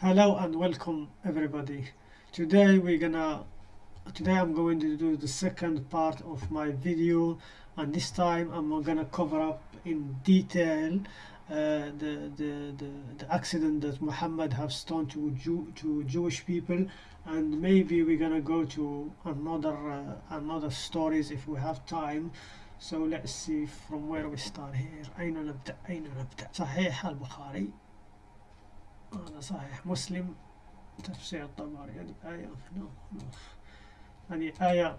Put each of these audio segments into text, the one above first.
hello and welcome everybody today we're gonna today I'm going to do the second part of my video and this time I'm gonna cover up in detail uh, the, the, the, the accident that Muhammad has done to Jew, to Jewish people and maybe we're gonna go to another uh, another stories if we have time so let's see from where we start here أين نبدأ أين نبدأ صحيح البخاري هذا صحيح مسلم تفسير الطبري. هذه آية. هذه آية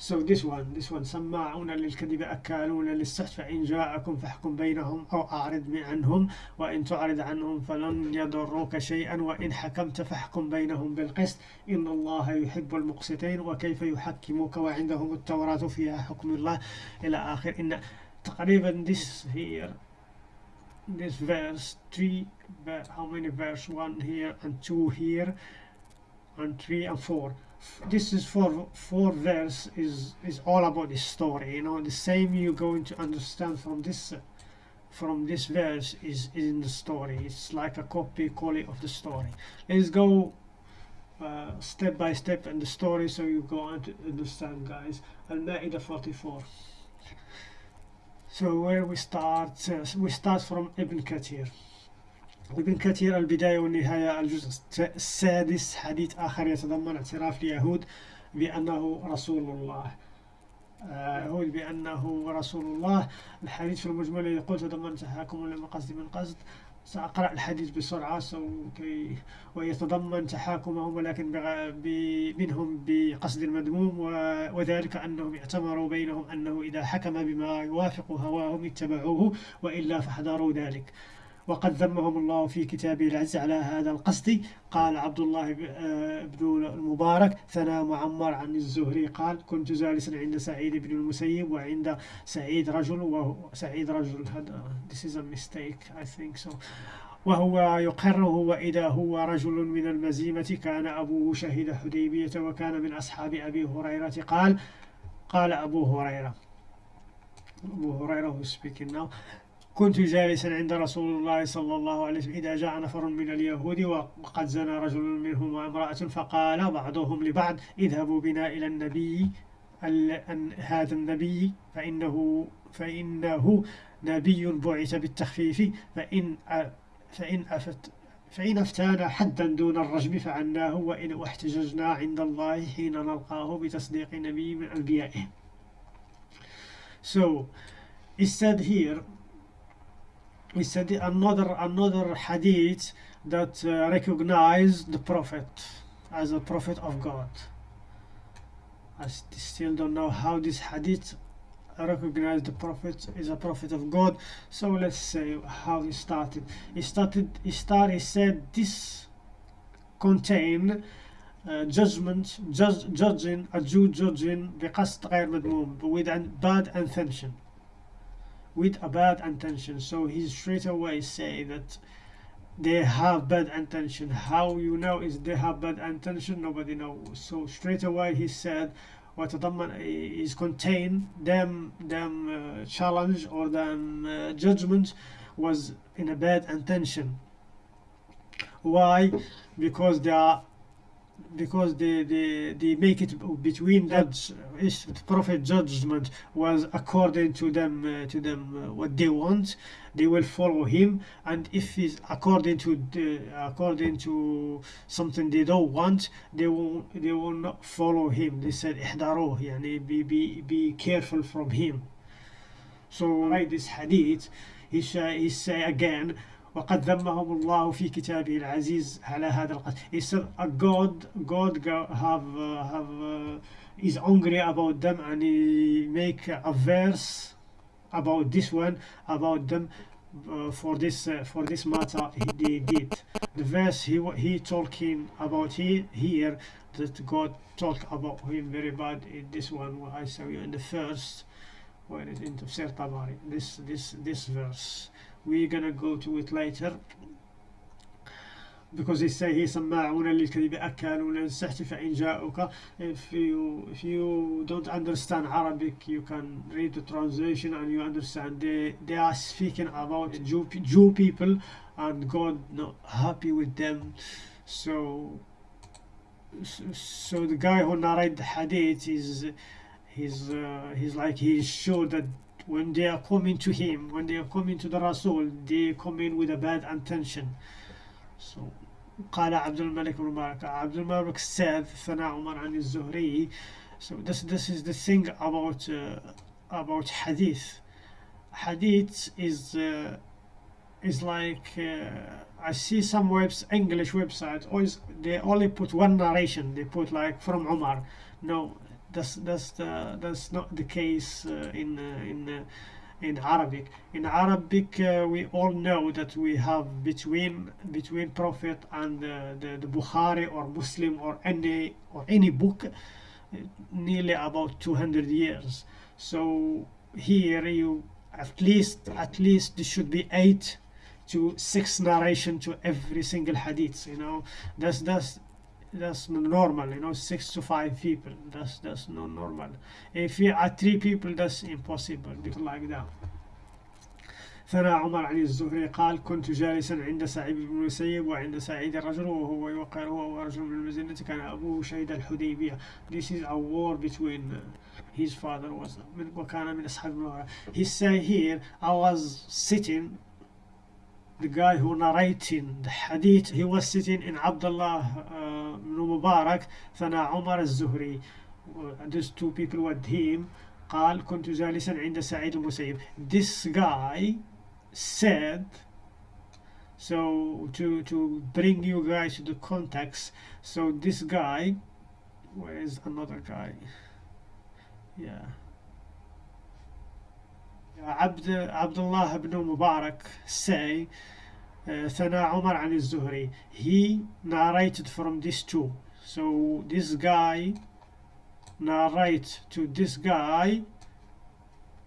So this one, this one. سماعون للكذب أكالون للسحت فإن جاءكم فاحكم بينهم أو أعرض عنهم وإن تعرض عنهم فلن يضروك شيئا وإن حكمت فاحكم بينهم بالقسط. إن الله يحب المقسطين وكيف يحكموك؟ وعندهم التوراة فيها حكم الله. إلى آخر. إن تقريبا this here this verse three how many verse? One here and two here and three and four. This is for four verse is is all about the story you know. The same you're going to understand from this from this verse is, is in the story. It's like a copy copy of the story. Let's go uh, step by step in the story so you go on to understand guys. Al-Ma'idah 44 so where we start uh, we start from Ibn Kathir. ابن كثير البداية والنهاية الجزء السادس حديث آخر يتضمن اعتراف اليهود بأنه رسول الله يهود بأنه رسول الله الحديث في المجمل يقول تضمن تحاكم لما قصد من قصد. سأقرأ الحديث بسرعة كي ويتضمن تحاكمهم ولكن منهم بقصد المذموم وذلك أنهم اعتبروا بينهم أنه إذا حكم بما يوافق هواهم اتبعوه وإلا فحذروا ذلك. وقد ذمهم الله في كتابه العز على هذا القصد. قال عبد الله آه، بن المبارك ثنى معمر عن الزهري. قال كنت جالسا عند سعيد بن المسيب وعند سعيد رجل وهو سعيد رجل هذا this is a mistake I think so. وهو يقره وإذا هو رجل من المزيمة كان أبوه شهد حديبية وكان من أصحاب أبي هريرة. قال قال أبو هريرة. أبو هريرة who speaking now. كنت جالسا عند رسول الله صلى الله عليه وسلم إذا جاء نفر من اليهود وقد زنى رجل منهم وامرأة فقال بعضهم لبعض اذهبوا بنا إلى النبي هذا النبي فإنه فإنه نبي بعث بالتخفيف فإن فإن أفت فإن أفتانا حدا دون الرجم فعناه وإن احتججنا عند الله حين نلقاه بتصديق نبي من أنبيائه. So, he said here we said another another hadith that uh, recognize the prophet as a prophet of God I still don't know how this hadith recognize the prophet is a prophet of God so let's say how he started he started he started he said this contain uh, judgment judge, judging a Jew judging بقصد غير مذموم with a bad intention with a bad intention so he straight away say that they have bad intention how you know is they have bad intention nobody knows so straight away he said وتضمن is contain them them uh, challenge or them uh, judgment was in a bad intention why because they are because they, they, they make it between them. Is prophet judgment was according to them uh, to them uh, what they want they will follow him. And if it's according to the, according to something they don't want they will they will not follow him. They said ihdaruh yani be, be, be careful from him. So write this hadith he say, he say again وقد ذمهم الله في كتابه العزيز على هذا القتل he said uh, God God have uh, have uh, is angry about them and he make a verse about this one about them uh, for this uh, for this matter he, did the verse he he talking about he, here that God talk about him very bad in this one I saw you in the first where is in Tafsir Tabari this this this verse we're gonna go to it later because they say he سماعون للكذب أكالون للسحت فإن جاءوك if you if you don't understand Arabic you can read the translation and you understand they they are speaking about Jew, Jew people and God not happy with them so so the guy who narrate the hadith is he's uh, he's like he's sure that when they are coming to him when they are coming to the Rasul they come in with a bad intention so قال عبد الملك بن مبارك عبد الملك said ثناء عمر عن الزهري so this this is the thing about uh, about hadith hadith is uh, is like uh, I see some webs English websites always they only put one narration they put like from Umar no that's that's the, that's not the case uh, in uh, in uh, in Arabic. In Arabic uh, we all know that we have between between Prophet and uh, the, the Bukhari or Muslim or any or any book uh, nearly about 200 years. So here you at least at least there should be eight to six narration to every single hadith you know. That's that's that's normal you know six to five people that's that's not normal if you are three people that's impossible because like that ثنى عمر عن الزهري قال كنت جالسا عند سعيد بن المسيب وعند سعيد الرجل وهو يوقر هو ورجل من المزنة كان أبوه شهد الحديبية This is a war between his father was من وكان من أصحاب المغرب He say here I was sitting the guy who narrating the hadith he was sitting in Abdullah uh, ibn Mubarak ثنى عمر الزهري these two people with him قال كنت جالسا عند سعيد المسيب this guy said so to to bring you guys to the context so this guy where is another guy yeah عبد عبد الله بن مبارك say uh, Sana Omar al Zuhri. He narrated from this two. So this guy narrates to this guy,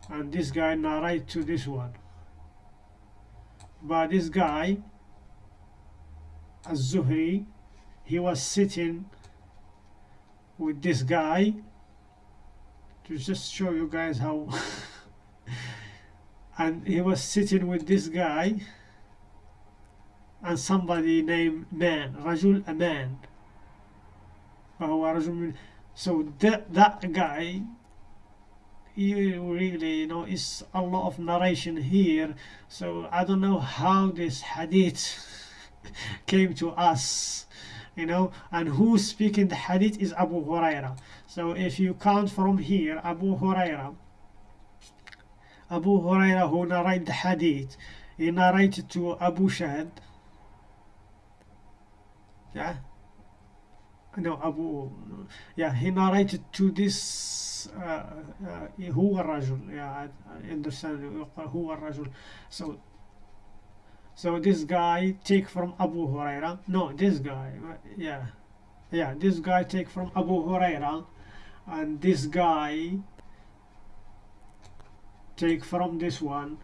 and this guy narrates to this one. But this guy, al Zuhri, he was sitting with this guy to just show you guys how and he was sitting with this guy and somebody named man رجل a man فهو رجل من so that that guy you really you know it's a lot of narration here so I don't know how this hadith came to us you know and who's speaking the hadith is Abu Huraira so if you count from here Abu Huraira Abu Huraira who narrated the hadith he narrated to Abu Shahid yeah no Abu yeah he narrated to this uh, uh, هو الرجل yeah I understand هو الرجل so so this guy take from Abu Huraira no this guy yeah yeah this guy take from Abu Huraira and this guy take from this one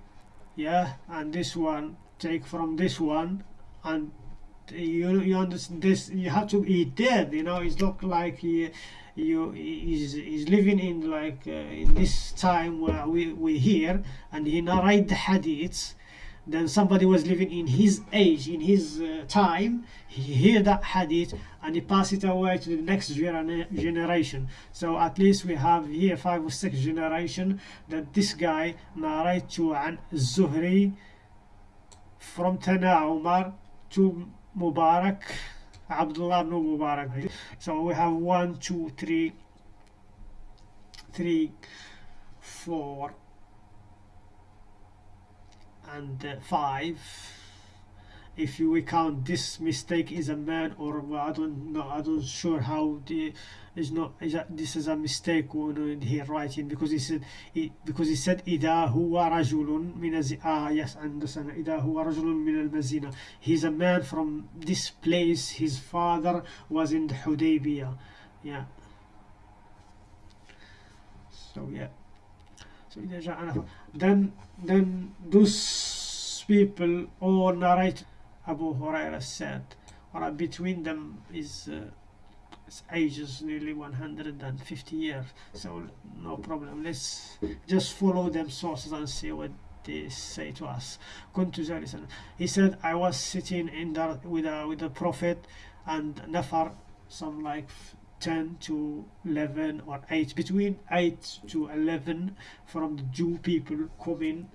yeah and this one take from this one and you you understand this you have to eat dead you know it's not like he you he's, he's living in like uh, in this time where we we here and he narrate the hadiths. Then somebody was living in his age in his uh, time he hear that hadith and he pass it away to the next generation. So at least we have here five or six generation that this guy narrate to an Zuhri from Tana Umar to Mubarak Abdullah ibn Mubarak. So we have one two three three four and uh, five if you we count this mistake is a man or well, I don't know I don't sure how the is not is that this is a mistake when he writing because he said he, because he said إذا هو رجل من الز ah yes I understand إذا هو رجل من المزينة he's a man from this place his father was in the Hudaybiyah yeah so yeah so إذا جاء then then those people all narrate Abu Huraira said or between them is uh, ages nearly 150 years so no problem let's just follow them sources and see what they say to us كنت جالسا he said I was sitting in the with a with the prophet and نفر some like 10 to 11 or 8 between 8 to 11 from the Jew people coming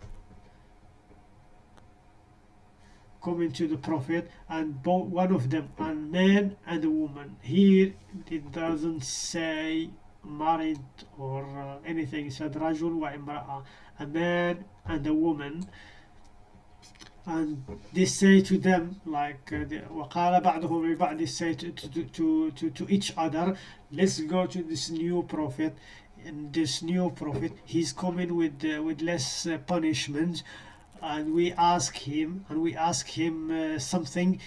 coming to the prophet and both one of them a man and a woman here it doesn't say married or uh, anything it said رجل وامرأة a man and a woman and they say to them like uh, the- وقال بعضهم لبعض they say to, to, to, to, to each other let's go to this new prophet and this new prophet he's coming with uh, with less uh, punishment and we ask him and we ask him uh, something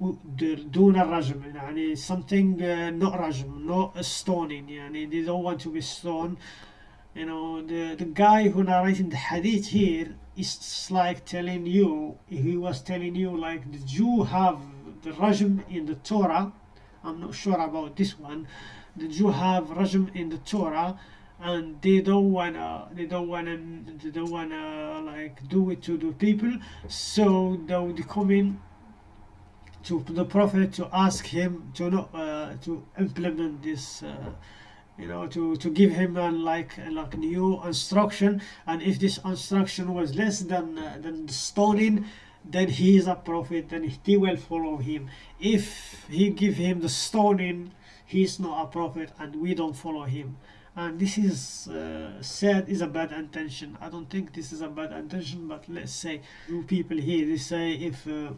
و- د- دون الرجم يعني something uh, not رجم not stoning يعني they don't want to be stoned you know the the guy who narrating the hadith here is like telling you he was telling you like the Jew have the rajm in the Torah I'm not sure about this one the Jew have rajm in the Torah And they don't wanna they don't wanna they don't wanna like do it to the people. So they would come in to the prophet to ask him to not uh, to implement this uh, you know to to give him a like like new instruction. And if this instruction was less than uh, than the stoning then he is a prophet then he will follow him. If he give him the stoning he's not a prophet and we don't follow him and this is uh, said is a bad intention. I don't think this is a bad intention but let's say you people here they say if uh,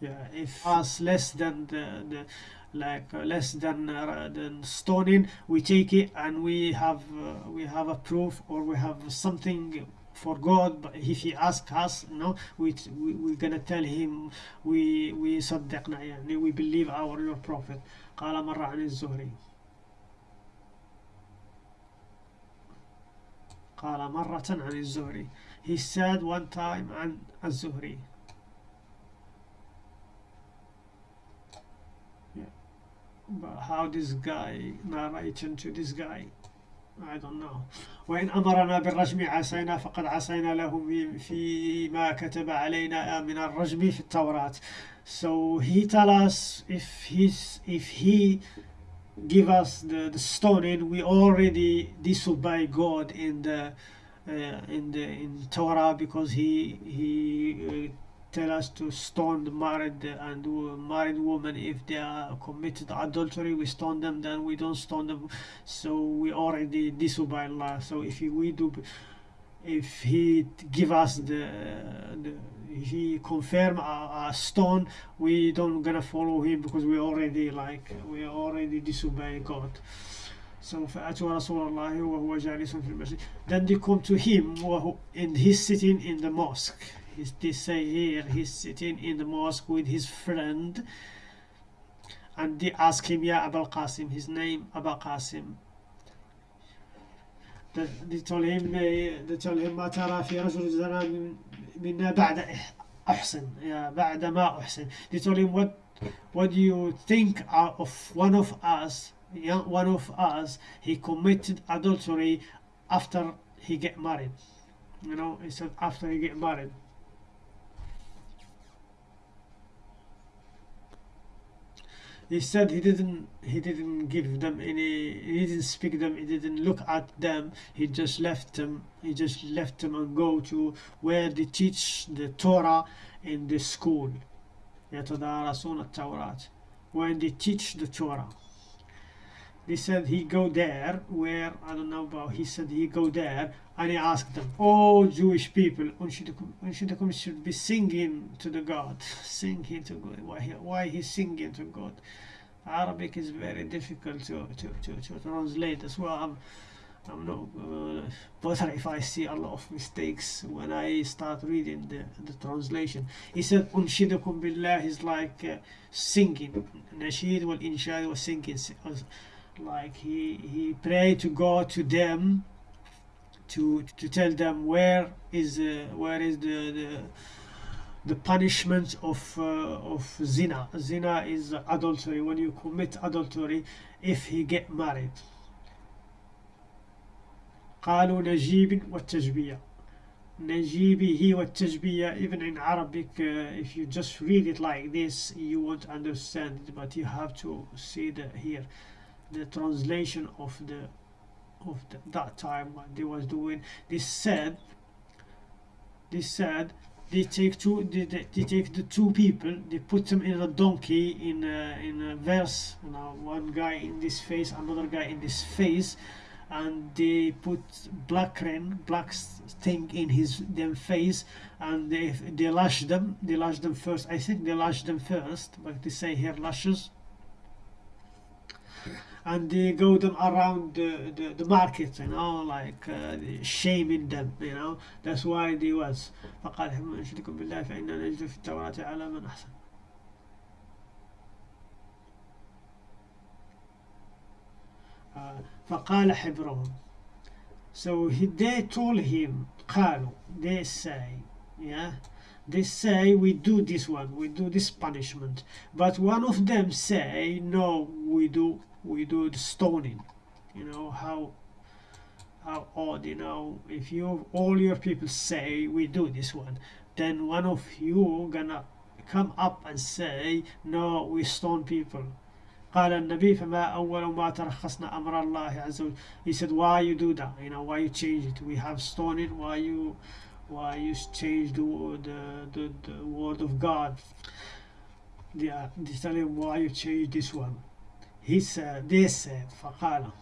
yeah if us less than the, the like uh, less than uh, than stoning we take it and we have uh, we have a proof or we have something for God but if he asks us no we, we we're gonna tell him we we صدقنا يعني we believe our your prophet قال مرة عن الزهري قال مرة عن الزهري he said one time عن الزهري But how this guy narrating to this guy I don't know وإن أمرنا بالرجم عصينا فقد عصينا له في- فيما كتب علينا من الرجم في التوراة so he tell us if he's if he give us the, the stoning we already disobey God in the uh, in the in Torah because he he uh, tell us to stone the married and wo- married woman if they are committed adultery we stone them then we don't stone them so we already disobey Allah so if he, we do if he give us the, the if he confirm a, a stone we don't gonna follow him because we already like we already disobey God so فأتوا رسول الله وهو جالس في المسجد then they come to him وهو and he's sitting in the mosque he's, they say here he's sitting in the mosque with his friend and they ask him يا أبا القاسم his name أبا قاسم they they told him they told him ما ترى في رجل زنا من- منا بعد إح- أحسن يا بعد ما أحسن they told him what what do you think uh, of one of us young one of us he committed adultery after he get married you know he said after he get married he said he didn't he didn't give them any he didn't speak them he didn't look at them he just left them he just left them and go to where they teach the torah in the school يتدارسون التوراة when they teach the torah they said he go there where I don't know about he said he go there and he asked them oh Jewish people when should should should be singing to the God singing to God why he, why he singing to God Arabic is very difficult to to, to, to translate as well I'm, I'm not uh, bother if I see a lot of mistakes when I start reading the, the translation. He said, Unshidukum billah is like uh, singing. Nasheed wal inshad was singing like he he prayed to God to them to to tell them where is uh, where is the, the the punishment of uh, of zina zina is adultery when you commit adultery if he get married قالوا نجيب والتجبية نجيبه والتجبية even in Arabic uh, if you just read it like this you won't understand it but you have to see the here the translation of the of the, that time what they was doing they said they said they take two they, they, they take the two people they put them in a donkey in a, in a verse know, one guy in this face another guy in this face and they put black rain black thing in his them face and they they lash them they lash them first. I think they lash them first but they say here lashes and they go them around the, the, the market you know like uh, shaming them you know that's why they was فقال حما نشركم بالله فإنا نجد في التوراة على من أحسن uh, فقال حبرهم so he, they told him قالوا they say yeah they say we do this one we do this punishment but one of them say no we do we do the stoning you know how how odd you know if you all your people say we do this one then one of you gonna come up and say no we stone people قال النبي فما أول ما ترخصنا أمر الله عز وجل he said why you do that you know why you change it we have stoning why you why you change the, the, the, the word of God yeah, they tell him why you change this one He said فقال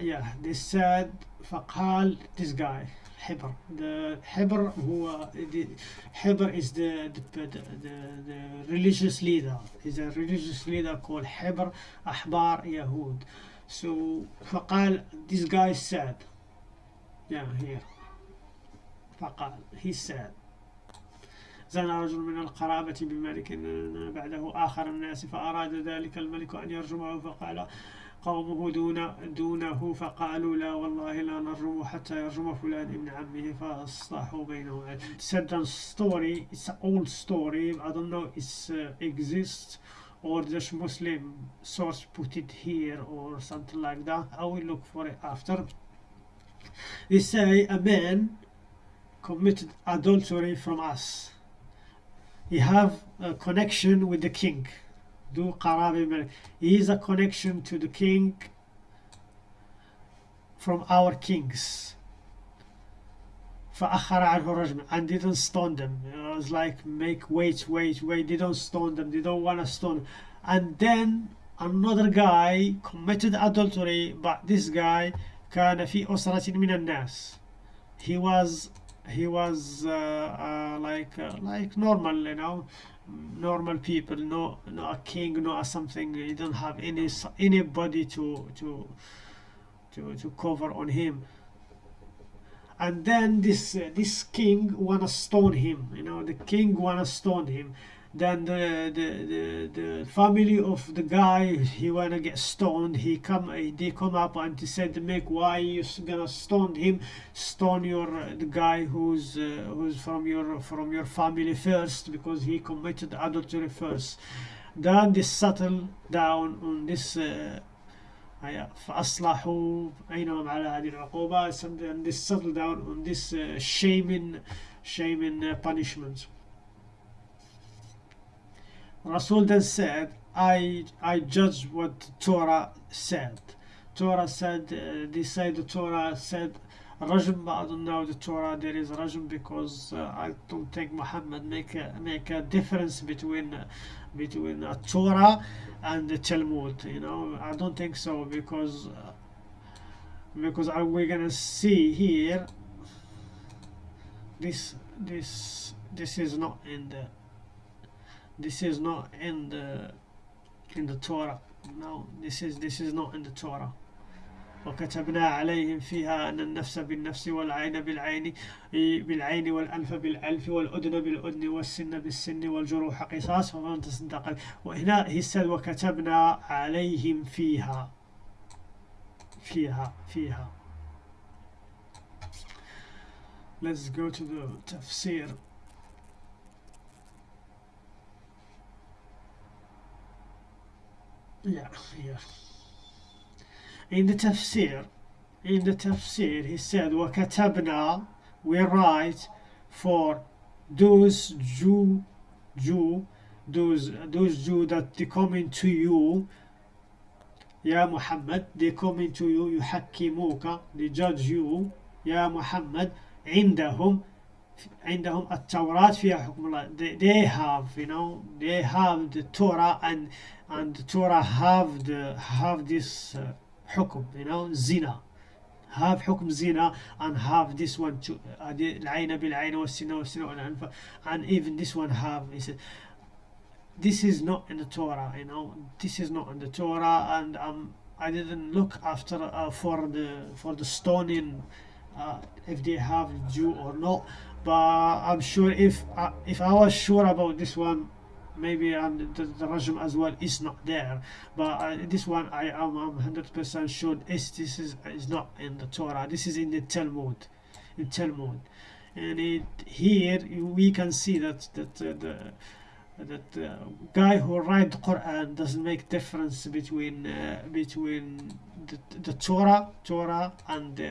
yeah they said فقال this guy حبر the حبر هو the حبر is the, the, the, the religious leader is a religious leader called حبر أحبار يهود so فقال this guy said yeah here فقال he said زنى رجل من القرابة بملك بعده آخر الناس فأراد ذلك الملك أن يرجمه فقال قومه دون دونه فقالوا لا والله لا نرجم حتى يرجم فلان ابن عمه فاصلحوا بينهم the story it's an old story I don't know it uh, exists or just Muslim source put it here or something like that I will look for it after they say a man committed adultery from us he have a connection with the king do قرابة he is a connection to the king from our kings فأخر عنه رجم and didn't stone them it was like make wait wait wait they don't stone them they don't want to stone and then another guy committed adultery but this guy كان في أسرة من الناس he was he was uh, uh, like uh, like normal you know normal people no no a king no a something. He don't have any anybody to to to to cover on him. And then this uh, this king wanna stone him you know the king wanna stone him then the, the the the family of the guy he wanna get stoned he come they come up and he said make why you gonna stone him stone your the guy who's uh, who's from your from your family first because he committed adultery first then they settle down on this uh, فأصلحوا بينهم على هذه العقوبة and they settle down on this uh, shaming shaming uh, punishment Rasul then said, I, I judge what Torah said. Torah said, uh, they say the Torah said, Rajm, but I don't know the Torah, there is Rajm because uh, I don't think Muhammad make a, make a difference between between a Torah and the Talmud, you know, I don't think so because uh, because we're gonna see here this this this is not in the this is not in the in the Torah. No this is this is not in the Torah. وكتبنا عليهم فيها أن النفس بالنفس والعين بالعين بالعين والأنف بالألف والأذن بالأذن والسن بالسن والجروح قصاص فمن تصدق. وهنا said وكتبنا عليهم فيها فيها فيها. Let's go to the تفسير The tafsir, in the tafsir he said وكتبنا we write for those Jew Jew those those Jew that they come into you يا محمد they come into you يحكموك they judge you يا محمد عندهم عندهم التوراة فيها حكم الله they, they have you know they have the Torah and and the Torah have the have this uh, حكم you know zina have حكم zina and have this one too uh, العين بالعين والسن والسن والأنف and even this one have he said this is not in the Torah you know this is not in the Torah and um, I didn't look after uh, for the for the stoning uh, if they have Jew or not but I'm sure if uh, if I was sure about this one maybe and the, the Rajm as well is not there. But uh, this one I am 100% sure is this is is not in the Torah. This is in the Talmud in Talmud. And it, here we can see that that uh, the that uh, guy who write the Quran doesn't make difference between uh, between the, the Torah Torah and uh,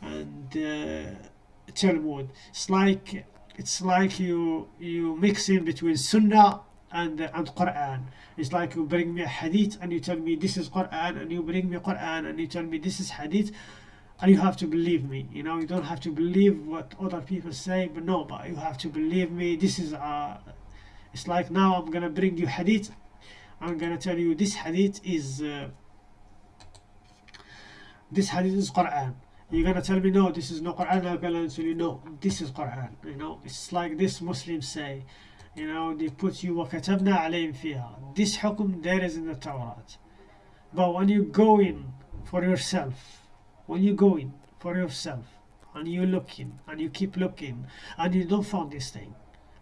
and uh, Talmud. It's like it's like you you mix in between Sunnah and and Quran. It's like you bring me a hadith and you tell me this is Quran, and you bring me Quran and you tell me this is hadith, and you have to believe me. You know, you don't have to believe what other people say, but no, but you have to believe me. This is uh, it's like now I'm gonna bring you hadith. I'm gonna tell you this hadith is uh, this hadith is Quran you're gonna tell me no this is no Quran I'm gonna tell you no this is Quran you know it's like this Muslims say you know they put you وكتبنا عليهم فيها this حكم there is in the Torah but when you go in for yourself when you go in for yourself and you looking and you keep looking and you don't find this thing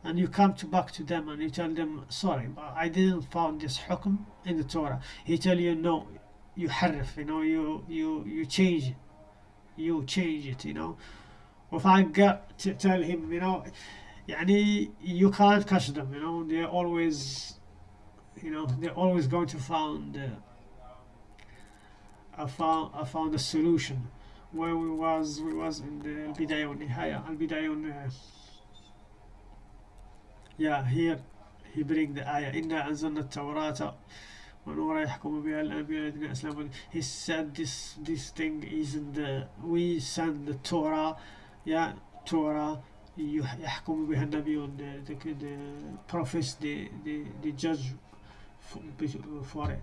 and you come to back to them and you tell them sorry but I didn't find this حكم in the Torah he tell you no you حرف you know you you you change it you change it you know if I got to tell him you know يعني you can't catch them you know they're always you know they're always going to find uh, I found I found a solution where we was we was in the البداية والنهاية البداية والنهاية yeah here he bring the ayah إنا أنزلنا التوراة ونورا يحكم بها الأنبياء الذين أسلموا he said this this thing is in the we send the Torah yeah Torah يحكم بها النبيون the, the, the prophets the, the, the judge for it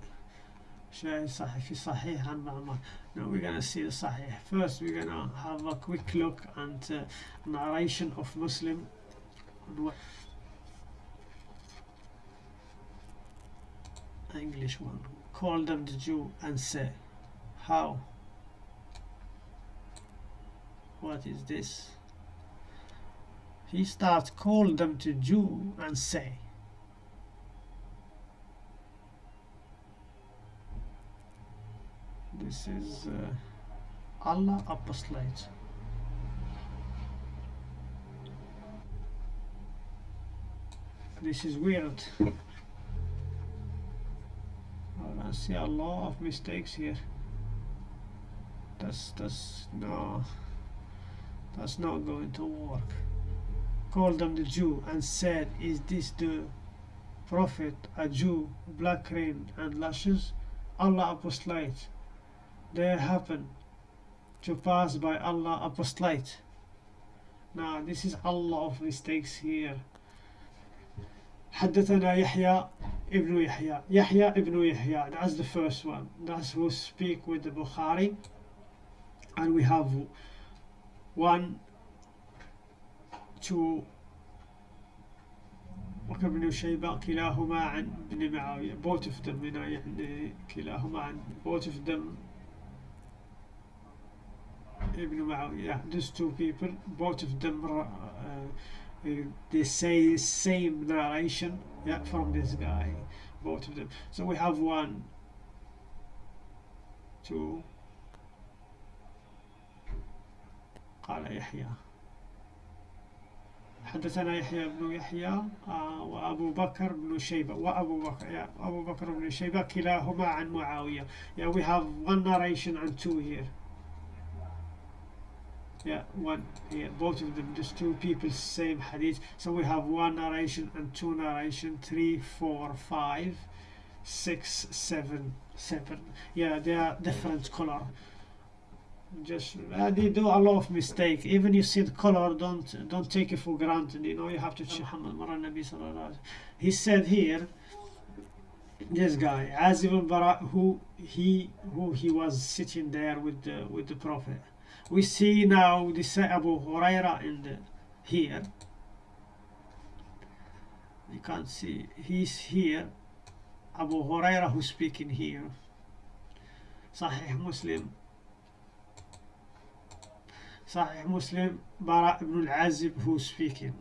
شاهد صحيح في صحيح عن معمر now we're gonna see the صحيح first we're gonna have a quick look at uh, narration of Muslim English one. Call them the Jew and say, How? What is this? He starts, Call them to Jew and say. This is uh, Allah apostolate. This is weird. See a lot of mistakes here. That's that's no that's not going to work. Called them the Jew and said, Is this the prophet, a Jew, black rain and lashes? Allah apostolate. They happen to pass by Allah apostolate. Now this is a lot of mistakes here. حدثنا يحيى ابن يحيى يحيى ابن يحيى that's the first one that's who speak with the Bukhari and we have one two بكر بن شيبة كلاهما عن ابن معاوية both of them يعني كلاهما عن both of them ابن معاوية yeah, these two people both of them uh, they say same narration yeah from this guy both of them so we have one two قال يحيى حدثنا يحيى بن يحيى آه وأبو بكر بن شيبة وأبو بكر yeah, أبو بكر بن شيبة كلاهما عن معاوية yeah we have one narration and two here yeah one here both of them just two people same hadith. So we have one narration and two narration three four five six seven seven. Yeah they are different color. Just uh, they do a lot of mistake. Even you see the color don't don't take it for granted you know you have to check he said here this guy as al-Bara who he who he was sitting there with the with the prophet we see now this Abu Huraira in the here you can't see he's here Abu Huraira who's speaking here Sahih Muslim Sahih Muslim Bara ibn al-Azib who's speaking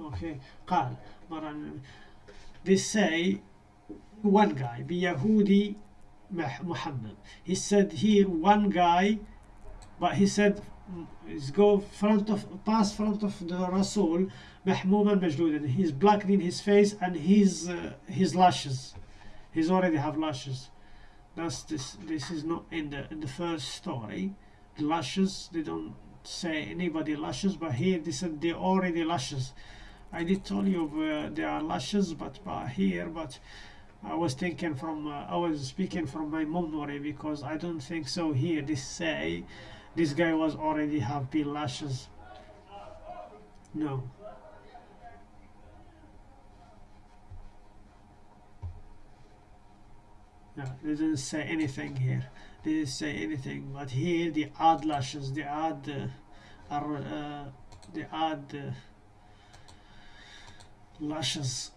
okay قال they say one guy بيهودي Muhammad. He said here one guy, but he said mm, he's go front of pass front of the Rasul Mahmum Majdudan. He's blackening his face and his uh, his lashes. He's already have lashes. That's this. This is not in the in the first story. The lashes they don't say anybody lashes, but here they said they already lashes. I did tell you uh, there are lashes, but, but here but I was thinking from uh, I was speaking from my memory because I don't think so here. This say this guy was already have been lashes. No. They didn't say anything here. They didn't say anything but here the odd lashes. The odd uh, are uh, the odd uh, lashes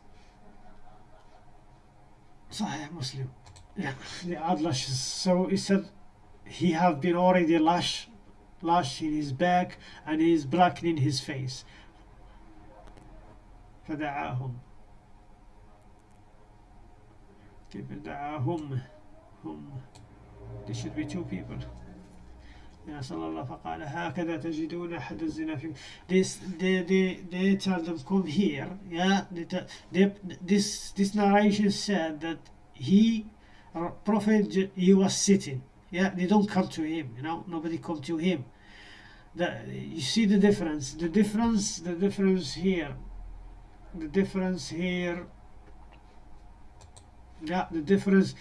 Sahih Muslim. Yeah, the add lashes. So he said he have been already lash, lash in his back and he is blackening his face. فدعاهم كيف دعاهم هم There should be two people يا صلى الله فقال هكذا تجدون أحد الزنا في this they, they, they tell them come here yeah they, they, this this narration said that he prophet he was sitting yeah they don't come to him you know nobody come to him the, you see the difference the difference the difference here the difference here yeah the difference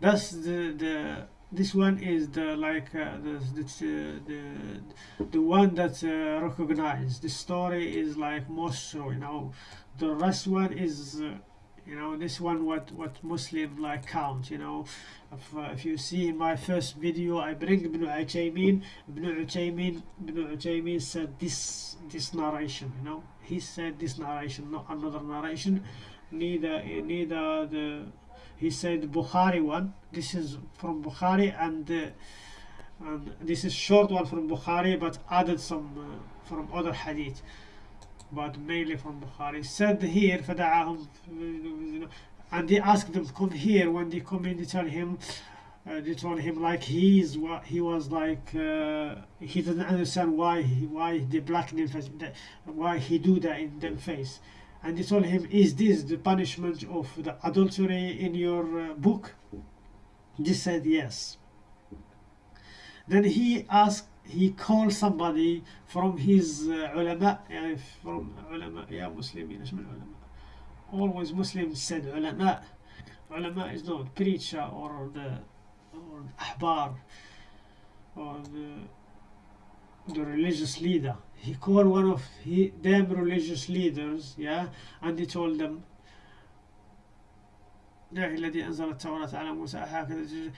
that's the the this one is the like uh, the, the, the the one that's uh, recognized. The story is like most so you know. The rest one is uh, you know this one what what Muslim like count you know. If, uh, if you see in my first video I bring Ibn Uthaymeen. Ibn Uthaymeen Ibn Uthaymeen said this this narration you know. He said this narration not another narration. Neither neither the he said Bukhari one this is from Bukhari and, uh, and this is short one from Bukhari but added some uh, from other hadith but mainly from Bukhari said here فدعاهم and they asked them come here when they come in they tell him uh, they told him like he's what he was like uh, he didn't understand why he, why they blackened him face why he do that in their face and they told him is this the punishment of the adultery in your uh, book he said yes then he asked he called somebody from his uh, ulama يعني from ulama يا مسلمين ايش من ulama always Muslims said ulama ulama is not preacher or the or ahbar or the, the religious leader he called one of he, them religious leaders yeah and he told them الذي أنزل التوراة على موسى هكذا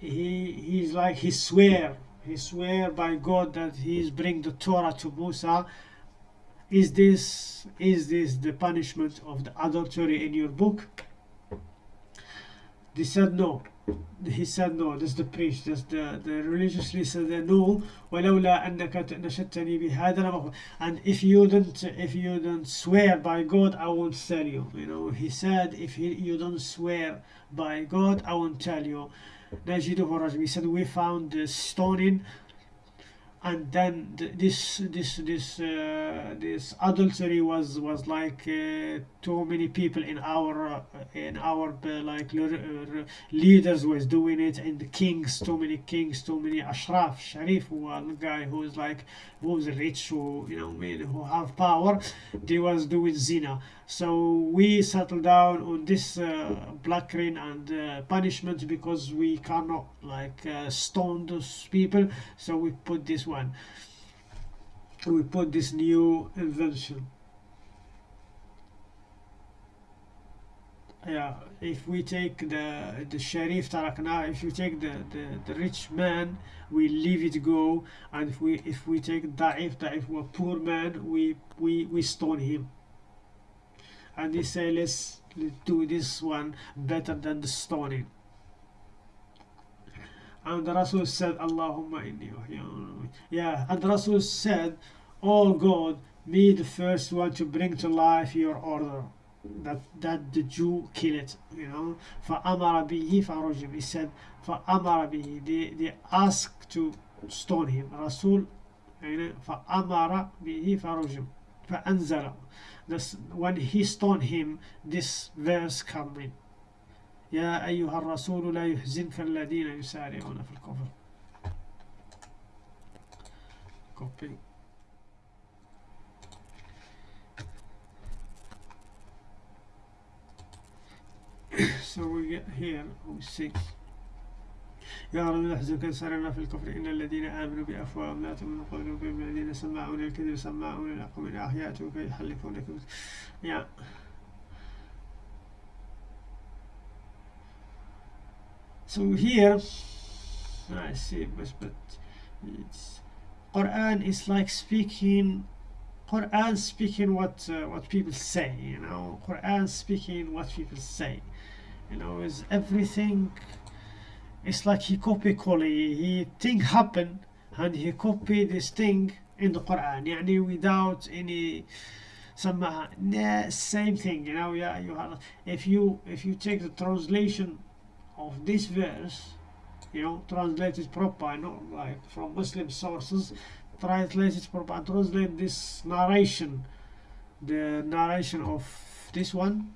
he he's like he swear he swear by God that he is bring the Torah to Musa is this is this the punishment of the adultery in your book they said no he said no this is the priest this the the religiously said no ولولا أنك نشدتني بهذا and if you don't if you don't swear by God I won't tell you you know he said if he, you don't swear by God I won't tell you نجده رجم he said we found the stoning and then th- this this this uh, this adultery was was like uh, too many people in our uh, in our uh, like uh, leaders was doing it and the kings too many kings too many ashraf sharif the guy who is like who's rich who you know mean, who have power they was doing zina. So we settled down on this uh, black rain and uh, punishment because we cannot like stone those people. So we put this one. We put this new invention yeah if we take the the sharif tarakna if you take the, the the rich man we leave it go and if we if we take da'if da'if a poor man we we we stone him. And they say let's, let's do this one better than the stoning. And the Rasul said Allahumma inni uhyi-" yeah and the Rasul said oh God be the first one to bring to life your order that that the Jew kill it you know فأمر به فرجم he said فأمر به they, they asked to stone him Rasul يعني فأمر به فرجم فأنزل this, when he stoned him this verse come in يا أيها الرسول لا يحزنك الذين يسارعون في الكفر copy so we get here we see يا رب لا يحزنك سرنا في الكفر إن الذين آمنوا بأفواههم لا تؤمن قلوبهم الذين سماعون الكذب سماعون لكم من أحياتك يحلفون لكم yeah so here I see but, but it's Quran is like speaking Quran speaking what uh, what people say you know Quran speaking what people say you know is everything it's like he copy Koli he thing happen and he copy this thing in the Quran يعني without any سماها nah, same thing you know yeah you have if you if you take the translation of this verse you know translated proper not like from Muslim sources translated proper and translate this narration the narration of this one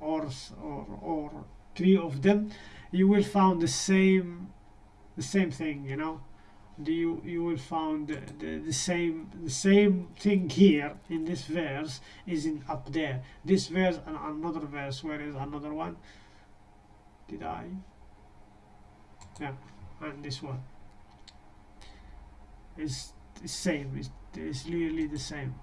or or, or three of them you will find the same the same thing you know? The, you you will find the, the, the same the same thing here in this verse is in up there. This verse and another verse where is another one? Did I? Yeah and this one. Is the same it's, it's literally the same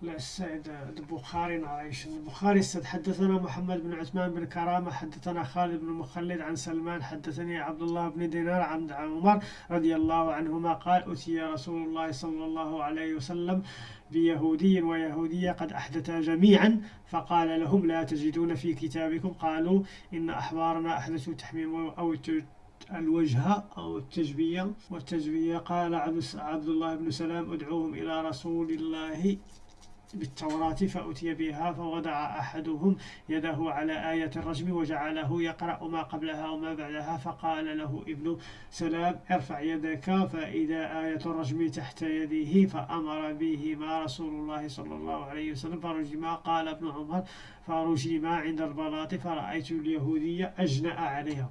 Bukhari narration the Bukhari said حدثنا محمد بن عثمان بن كرامة حدثنا خالد بن مخلد عن سلمان حدثني عبد الله بن دينار عن عمر رضي الله عنهما قال أتي رسول الله صلى الله عليه وسلم بيهودي ويهودية قد أحدثا جميعا فقال لهم لا تجدون في كتابكم. قالوا إن أحبارنا أحدثوا تحميم أو الوجه أو التجبية. والتجبية قال عبد الله بن سلام ادعوهم إلى رسول الله. بالتوراة فأتي بها فوضع أحدهم يده على آية الرجم وجعله يقرأ ما قبلها وما بعدها فقال له ابن سلام ارفع يدك فإذا آية الرجم تحت يده فأمر بهما رسول الله صلى الله عليه وسلم فرجما قال ابن عمر فرجما عند البلاط فرأيت اليهودية أجنأ عليها.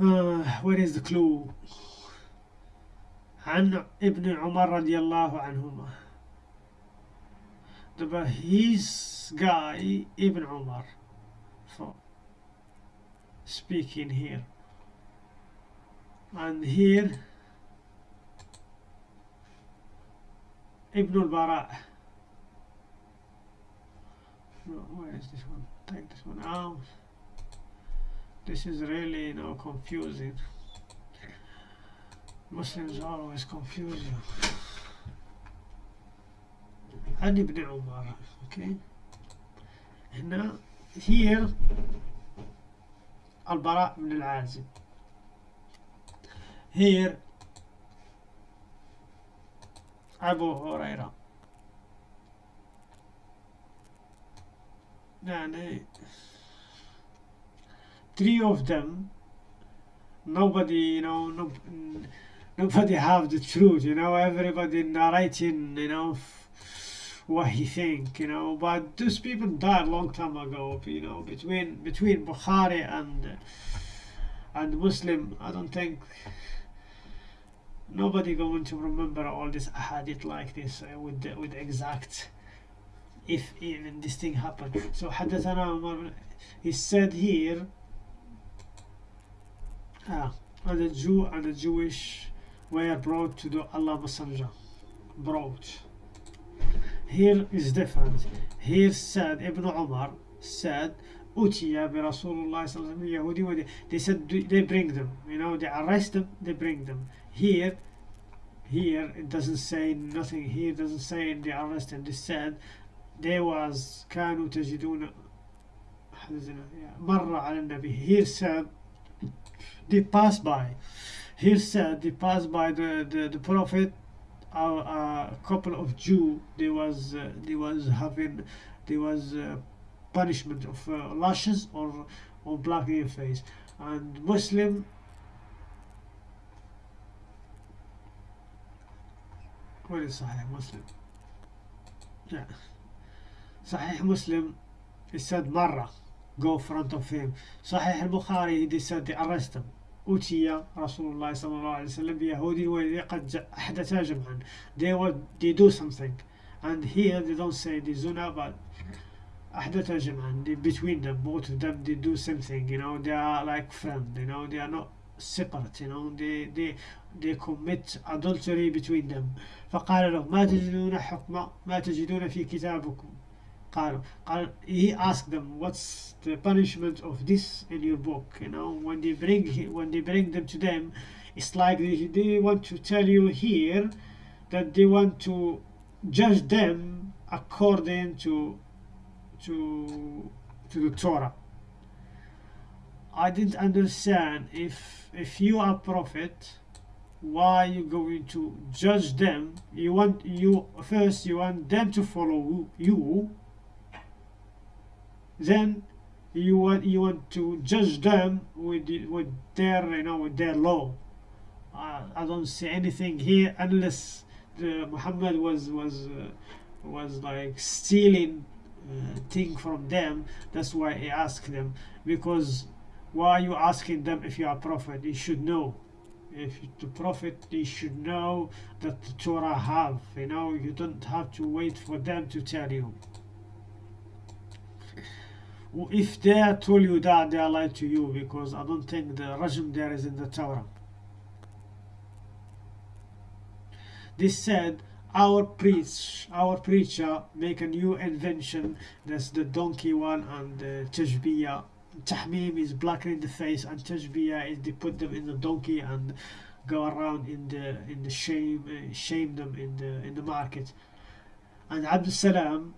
uh, where is the clue? عن ابن عمر رضي الله عنهما the his guy Ibn Umar for speaking here and here Ibn al-Bara no, where is this one take this one out this is really you know confusing Muslims always confuse you عن ابن عمر okay هنا here البراء بن العازب here أبو هريرة يعني three of them nobody you know no, nobody have the truth you know everybody narrating you know what he think you know but those people died long time ago you know between between Bukhari and and Muslim I don't think nobody going to remember all this hadith like this uh, with the, with exact if even this thing happened so حدثنا عمر he said here ah, and the Jew and the Jewish were brought to the Allah Messenger brought here is different here said Ibn Umar said Utiya bi Rasulullah Yahudi they said they bring them you know they arrest them they bring them here here it doesn't say nothing here doesn't say they arrested they said there was كانوا تجدون مر على النبي here said they passed by here said they passed by the the, the prophet a, a couple of Jew they was uh, they was having there was uh, punishment of uh, lashes or or blacking your face and Muslim what is Sahih Muslim yeah Sahih Muslim it said مرة go front of him صحيح البخاري they said they arrest him أتي رسول الله صلى الله عليه وسلم بيهودي والذي قد أحدث جمعا they, were, they do something and here they don't say the zuna but أحدث جمعا they, between them both of them they do something you know they are like friends you know they are not separate you know they they they commit adultery between them فقال له ما تجدون حكم ما تجدون في كتابكم قالوا قال he asked them what's the punishment of this in your book you know when they bring when they bring them to them it's like they, they want to tell you here that they want to judge them according to to to the Torah I didn't understand if if you are prophet why you going to judge them you want you first you want them to follow you then you want you want to judge them with with their you know with their law. Uh, I don't see anything here unless the Muhammad was was uh, was like stealing uh, thing from them. That's why he asked them. Because why are you asking them if you are prophet? You should know. If the prophet you should know that the Torah have you know you don't have to wait for them to tell you if they told you that they are lied to you because I don't think the rajm there is in the Torah this said our preach our preacher make a new invention. That's the donkey one and the tashbiyah. Tahmim is blackening the face and tashbiyah is they put them in the donkey and go around in the in the shame uh, shame them in the in the market. And Abdul Salam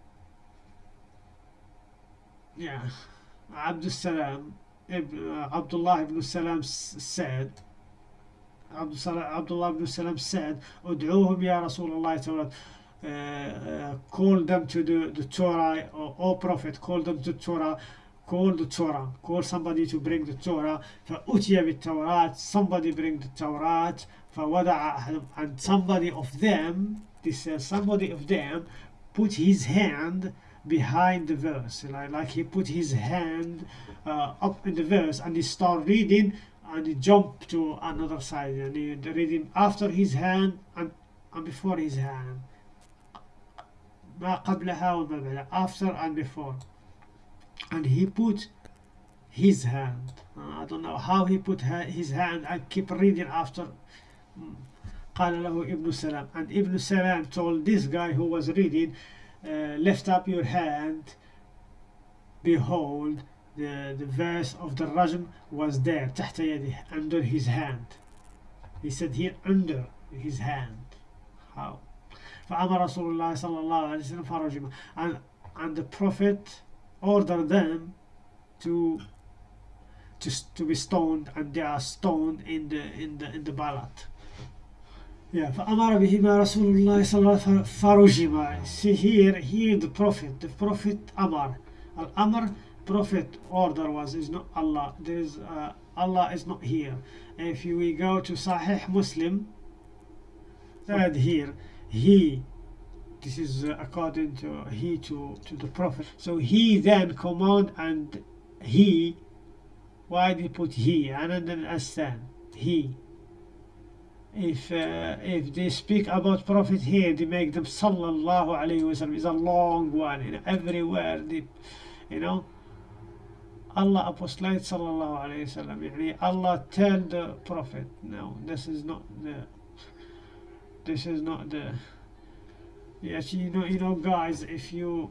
yeah, Abdul Salam, uh, Abdullah ibn Salam said, Abdullah ibn Salam said, "Ud'uhum ya Rasulullah uh, uh, call them to the, the Torah, or, or Prophet, call them to Torah, call the Torah, call somebody to bring the Torah. فأتي بالتوراة, somebody bring the Torah, فوضع and somebody of them, this says somebody of them, put his hand behind the verse like, like he put his hand uh, up in the verse and he start reading and he jump to another side and he reading after his hand and, and before his hand after and before and he put his hand I don't know how he put his hand and keep reading after قال له ابن سلام and Ibn Salam told this guy who was reading uh, lift up your hand behold the, the verse of the rajm was there تحت يده under his hand he said here under his hand how فأمر رسول الله صلى الله عليه وسلم فرجم and, and the prophet ordered them to to, to be stoned and they are stoned in the in the in the ballot yeah, فأمر بهما رسول الله صلى الله عليه وسلم فرجما. See here, here the Prophet, the Prophet Amar. Al-Amr, Prophet order was, is not Allah. There is uh, Allah is not here if we go to Sahih Muslim said here he this is uh, according to he to to the prophet so he then command and he why did he put he and then astan he if uh, if they speak about prophet here they make them sallallahu alayhi wasallam is a long one in everywhere they you know Allah apostlate sallallahu alayhi wasallam Allah tell the prophet. No this is not the this is not the yes you know you know guys if you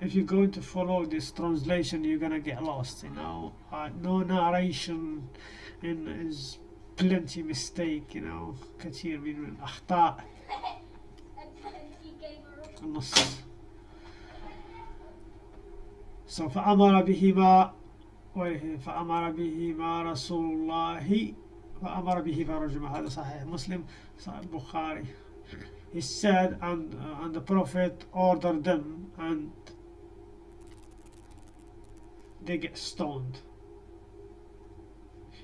if you're going to follow this translation you're gonna get lost you know. Uh, no narration in is plenty mistake you know. كثير من الأخطاء النص so فأمر بهما فأمر بهما رسول الله فأمر به فرجم هذا صحيح. مسلم صحيح. البخاري he said and, uh, and the prophet ordered them and they get stoned.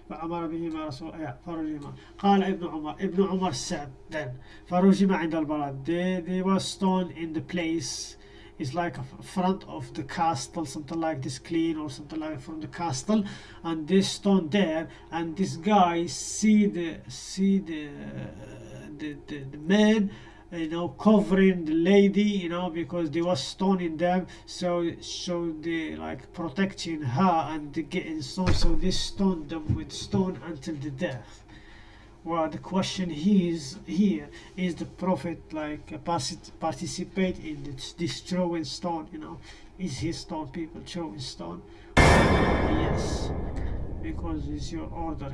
فأمر بهما رسول الله فرجما قال ابن عمر ابن عمر said then فرجم عند البلد they, they were stoned in the place is like a front of the castle something like this clean or something like from the castle and this stone there and this guy see the see the the, the, the man you know covering the lady you know because they was stoning them. So so they like protecting her and getting stoned so they stoned them with stone until the death. Well the question is here is the prophet like uh, participate in this, this throwing stone you know? Is he stone people throwing stone? Yes because it's your order